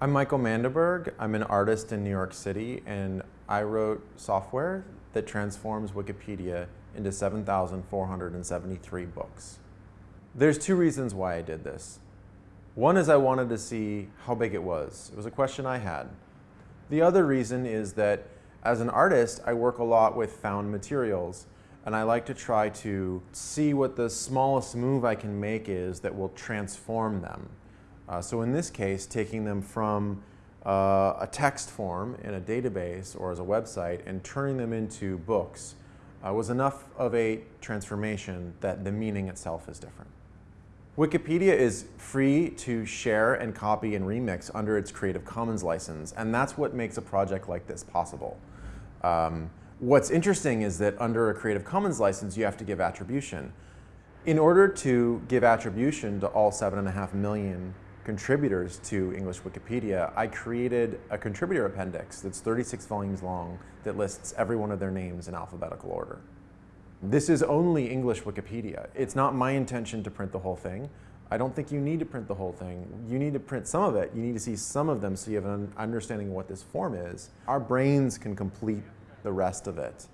I'm Michael Mandiberg. I'm an artist in New York City, and I wrote software that transforms Wikipedia into 7,473 books. There's two reasons why I did this. One is I wanted to see how big it was. It was a question I had. The other reason is that as an artist, I work a lot with found materials, and I like to try to see what the smallest move I can make is that will transform them. Uh, so in this case, taking them from uh, a text form in a database or as a website and turning them into books uh, was enough of a transformation that the meaning itself is different. Wikipedia is free to share and copy and remix under its Creative Commons license, and that's what makes a project like this possible. Um, what's interesting is that under a Creative Commons license, you have to give attribution. In order to give attribution to all seven and a half million contributors to English Wikipedia, I created a contributor appendix that's 36 volumes long that lists every one of their names in alphabetical order. This is only English Wikipedia. It's not my intention to print the whole thing. I don't think you need to print the whole thing. You need to print some of it. You need to see some of them so you have an understanding of what this form is. Our brains can complete the rest of it.